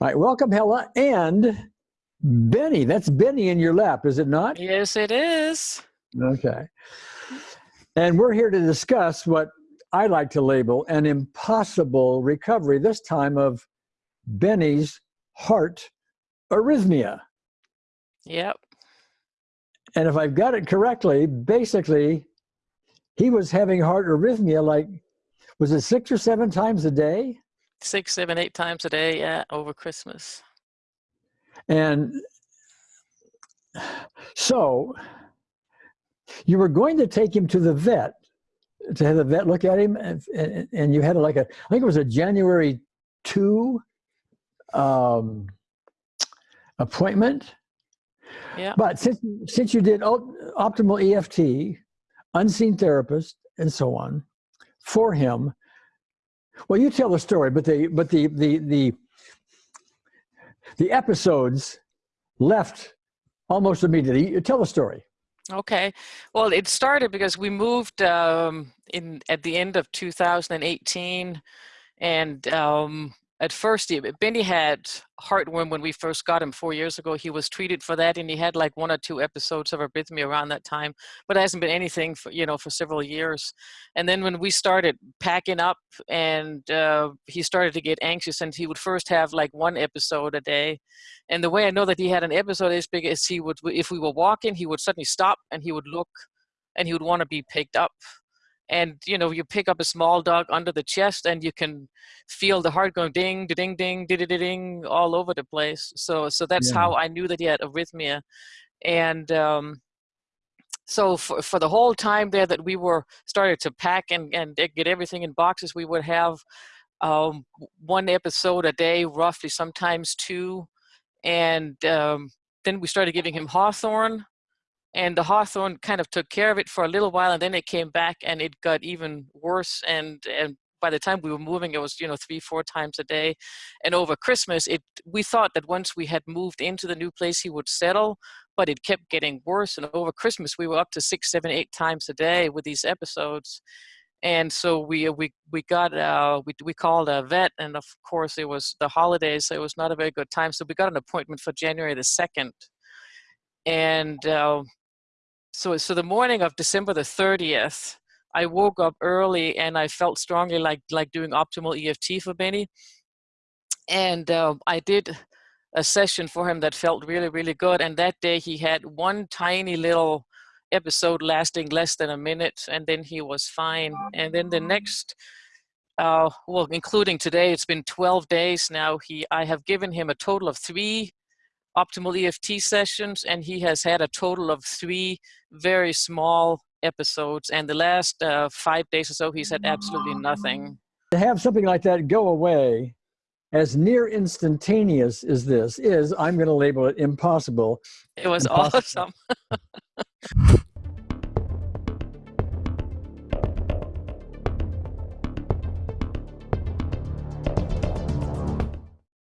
All right, welcome, Hella, and Benny. That's Benny in your lap, is it not? Yes, it is. Okay. And we're here to discuss what I like to label an impossible recovery, this time of Benny's heart arrhythmia. Yep. And if I've got it correctly, basically, he was having heart arrhythmia like, was it six or seven times a day? Six, seven, eight times a day, yeah, over Christmas. And so you were going to take him to the vet to have the vet look at him and, and, and you had like a i think it was a january 2 um, appointment yeah but since since you did optimal eft unseen therapist and so on for him well you tell the story but the but the the the the episodes left almost immediately. You tell the story. Okay. Well, it started because we moved um, in at the end of 2018, and um, at first, Benny had heartworm when we first got him four years ago. He was treated for that, and he had like one or two episodes of arrhythmia around that time, but it hasn't been anything for you know for several years. And then when we started packing up, and uh, he started to get anxious, and he would first have like one episode a day. And the way I know that he had an episode is because he would, if we were walking, he would suddenly stop and he would look, and he would want to be picked up and you know you pick up a small dog under the chest and you can feel the heart going ding ding ding ding ding ding all over the place. So so that's yeah. how i knew that he had arrhythmia. And um, so for, for the whole time there that we were started to pack and, and get everything in boxes we would have um, one episode a day roughly sometimes two. And um, then we started giving him hawthorn and the hawthorn kind of took care of it for a little while and then it came back and it got even worse and and by the time we were moving it was you know three four times a day. And over christmas it we thought that once we had moved into the new place he would settle but it kept getting worse and over christmas we were up to six seven eight times a day with these episodes. And so we we we got uh, we we called a vet, and of course it was the holidays, so it was not a very good time. So we got an appointment for January the second, and uh, so so the morning of December the 30th, I woke up early and I felt strongly like like doing optimal EFT for Benny, and uh, I did a session for him that felt really really good. And that day he had one tiny little episode lasting less than a minute, and then he was fine. And then the next. Uh, well, including today, it's been 12 days now. He, I have given him a total of three optimal EFT sessions, and he has had a total of three very small episodes. And the last uh, five days or so, he's had absolutely nothing. To have something like that go away as near instantaneous as this is, I'm going to label it impossible. It was impossible. awesome.